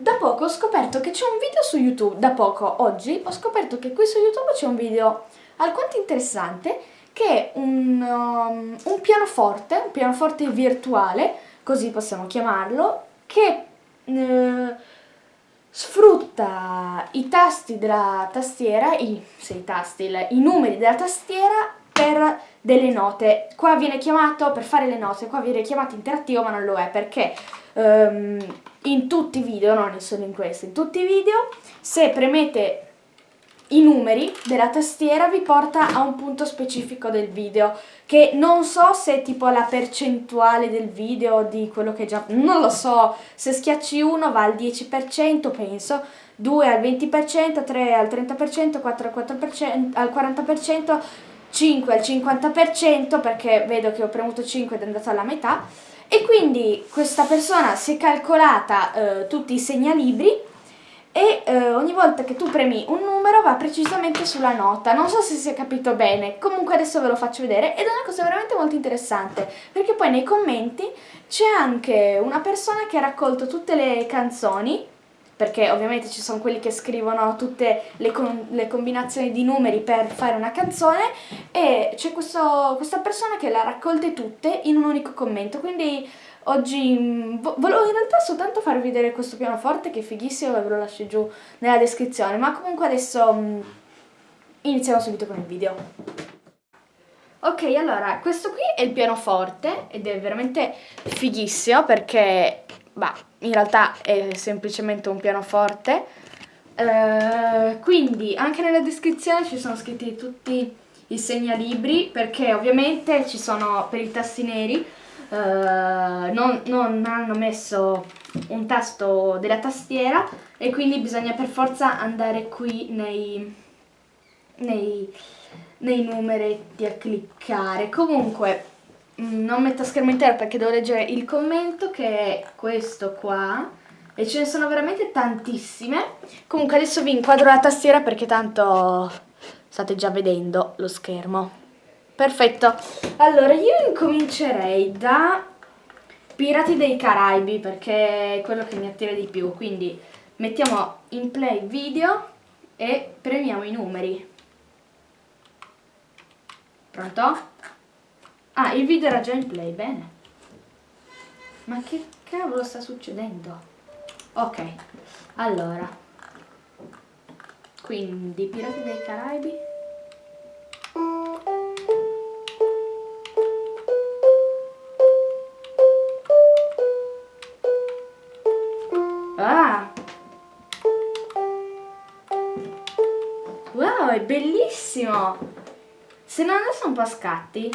da poco ho scoperto che c'è un video su YouTube, da poco, oggi, ho scoperto che qui su YouTube c'è un video alquanto interessante che è un, um, un pianoforte, un pianoforte virtuale, così possiamo chiamarlo, che eh, sfrutta i tasti della tastiera, i, sì, tasti, i numeri della tastiera per delle note. Qua viene chiamato, per fare le note, qua viene chiamato interattivo ma non lo è perché um, in tutti i video, non solo in questo, in tutti i video, se premete i numeri della tastiera vi porta a un punto specifico del video che non so se è tipo la percentuale del video di quello che già non lo so se schiacci 1 va al 10% penso 2 al 20% 3 al 30% 4 al 4% al 40% 5 al 50% perché vedo che ho premuto 5 ed è andato alla metà e quindi questa persona si è calcolata eh, tutti i segnalibri e eh, ogni volta che tu premi un numero va precisamente sulla nota. Non so se si è capito bene, comunque adesso ve lo faccio vedere ed è una cosa veramente molto interessante perché poi nei commenti c'è anche una persona che ha raccolto tutte le canzoni perché ovviamente ci sono quelli che scrivono tutte le, con le combinazioni di numeri per fare una canzone e c'è questa persona che le ha raccolte tutte in un unico commento, quindi oggi mm, volevo in realtà soltanto farvi vedere questo pianoforte che è fighissimo ve lo lascio giù nella descrizione, ma comunque adesso mh, iniziamo subito con il video. Ok, allora, questo qui è il pianoforte ed è veramente fighissimo perché bah, in realtà è semplicemente un pianoforte. Uh, quindi anche nella descrizione ci sono scritti tutti i segnalibri perché ovviamente ci sono per i tasti neri uh, non, non, hanno messo un tasto della tastiera e quindi bisogna per forza andare qui nei, nei, nei numeretti a cliccare comunque non metto schermo intero perché devo leggere il commento che è questo qua e ce ne sono veramente tantissime. Comunque adesso vi inquadro la tastiera perché tanto state già vedendo lo schermo. Perfetto. Allora io incomincerei da Pirati dei Caraibi perché è quello che mi attira di più. Quindi mettiamo in play video e premiamo i numeri. Pronto? Ah, il video era già in play, bene. Ma che cavolo sta succedendo? Ok, allora. Quindi, Pirati dei Caraibi. Ah! Wow, è bellissimo! Se non adesso un po' scatti.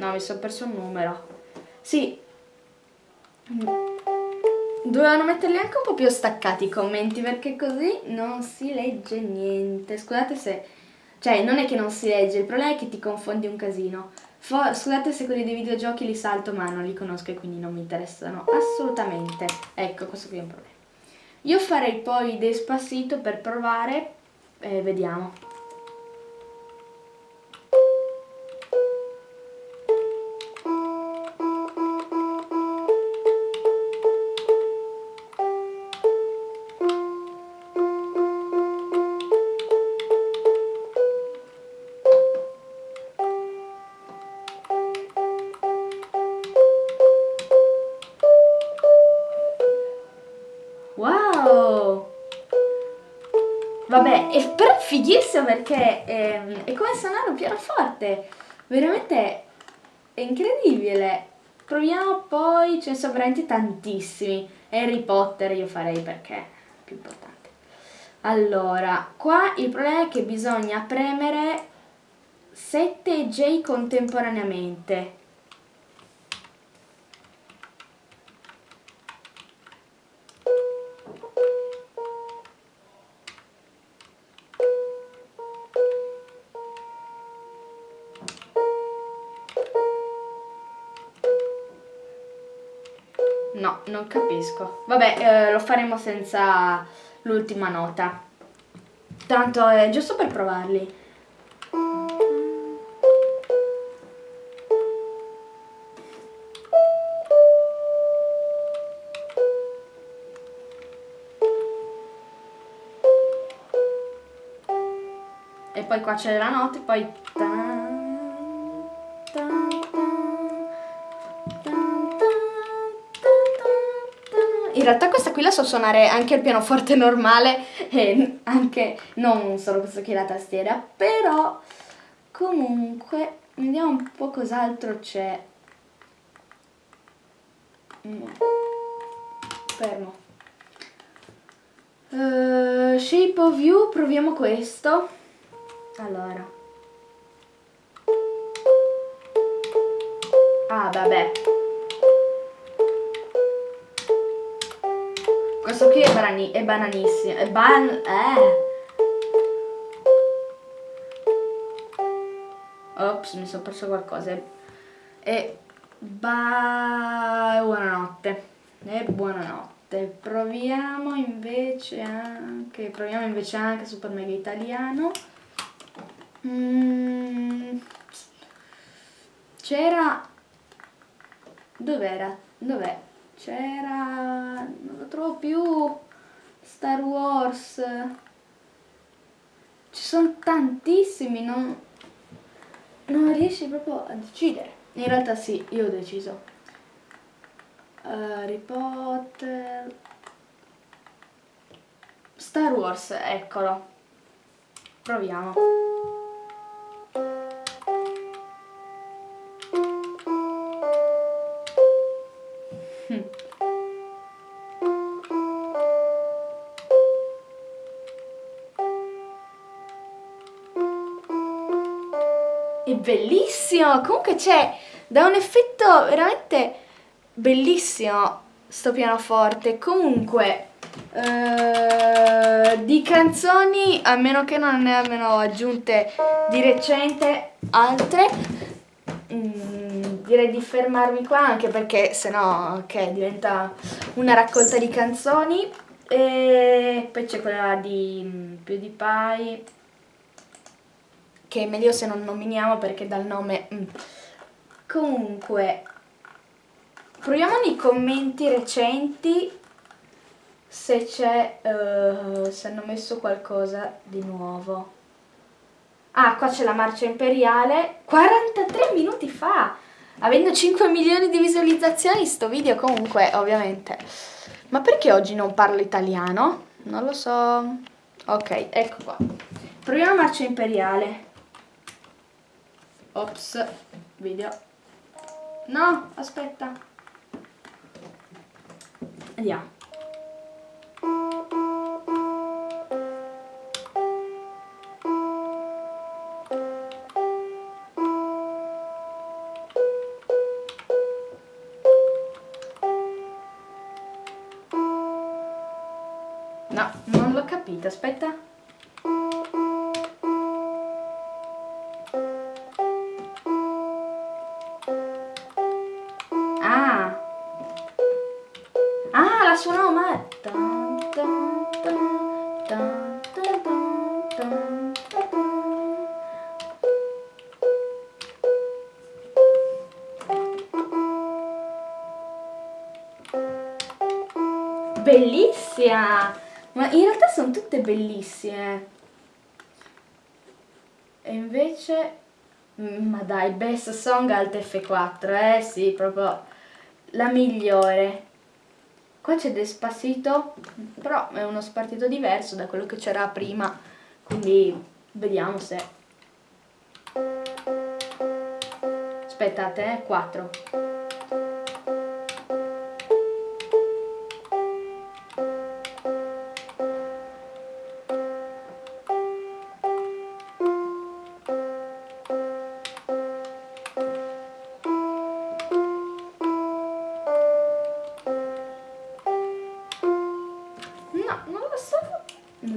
No, mi sono perso un numero. Sì. Dovevano metterli anche un po' più staccati i commenti perché così non si legge niente. Scusate se... Cioè, non è che non si legge, il problema è che ti confondi un casino. Fo scusate se quelli dei videogiochi li salto, ma non li conosco e quindi non mi interessano assolutamente. Ecco, questo qui è un problema. Io farei poi Despacito per provare e vediamo. Fighissimo perché è, ehm, è come suonare un pianoforte. Veramente è incredibile. Proviamo poi, ce ne sono veramente tantissimi. Harry Potter io farei perché è più importante. Allora, qua il problema è che bisogna premere 7 J contemporaneamente. No, non capisco. Vabbè, eh, lo faremo senza l'ultima nota. Tanto è giusto per provarli. E poi qua c'è la nota e poi In realtà questa qui la so suonare anche il pianoforte normale e anche non solo questo qui la tastiera, però comunque vediamo un po' cos'altro c'è. Fermo. Uh, shape of you, proviamo questo. Allora. Ah, vabbè. Banani è bananissimo. È ban... Eh. Ops, mi sono perso qualcosa. E... Ba... Buonanotte. E buonanotte. Proviamo invece anche... Proviamo invece anche Super Mega Italiano. Mm. C'era... Dov'era? Dov'è? C'era... Non lo trovo più. Star Wars. Ci sono tantissimi, non... Non riesci proprio a decidere. In realtà sì, io ho deciso. Harry Potter... Star Wars, eccolo. Proviamo. È bellissimo! Comunque c'è da un effetto veramente bellissimo sto pianoforte. Comunque, eh, di canzoni, a meno che non ne abbiano aggiunte di recente altre, mm, direi di fermarmi qua anche perché sennò okay, diventa una raccolta di canzoni. E poi c'è quella di mm, PewDiePie che è meglio se non nominiamo perché dal nome... Mm. Comunque, proviamo nei commenti recenti se c'è, uh, se hanno messo qualcosa di nuovo. Ah, qua c'è la marcia imperiale, 43 minuti fa, avendo 5 milioni di visualizzazioni sto video comunque, ovviamente. Ma perché oggi non parlo italiano? Non lo so. Ok, ecco qua. Proviamo marcia imperiale. Ops, video. No, aspetta. Andiamo. Tan, tan. Bellissima! Ma in realtà sono tutte bellissime. E invece... mm, Ma dai, Best Song Alt F4, eh sì, proprio la migliore. Qua c'è Despacito, però è uno spartito diverso da quello che c'era prima, quindi vediamo se... Aspettate, eh, 4.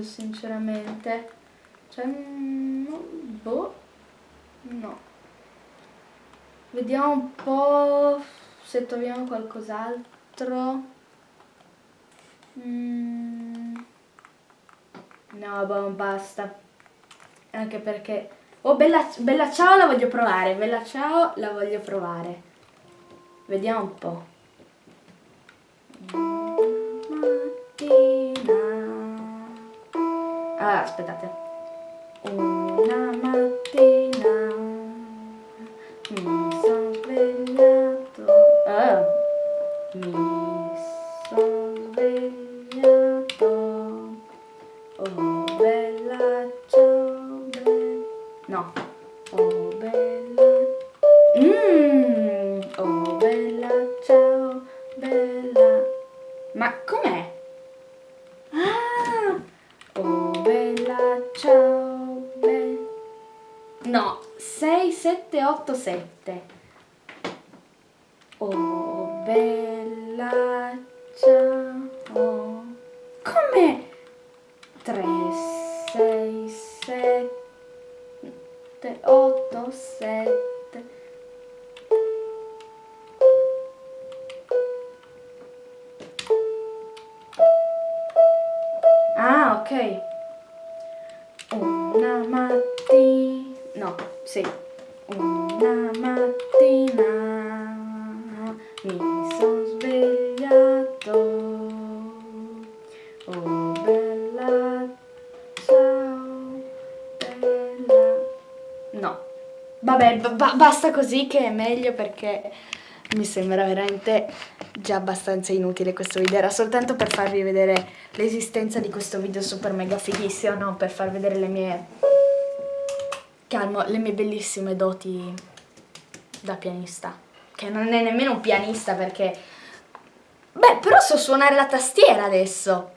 Sinceramente. Cioè, mm, non- boh, no. Vediamo un po' se troviamo qualcos'altro. Mm. No, boh, basta. Anche perché... Oh, bella, bella ciao la voglio provare, bella ciao la voglio provare. Vediamo un po'. Aspettate. Una mattina mi sono svegliato. Ah, mi sono No, 6, 7, 8, 7. Oh bella ciao. Come? 3, 6, 7, 8, 7. Ah, ok. Una mattina. No, sì. Una mattina mi sono svegliato. Oh bella ciao bella. No. Vabbè, ba- ba- basta così che è meglio perché mi sembra veramente già abbastanza inutile questo video. Era soltanto per farvi vedere l'esistenza di questo video super mega fighissimo, no? Per far vedere le mie... Calmo, le mie bellissime doti da pianista. Che non è nemmeno un pianista perché... Beh, però so suonare la tastiera adesso.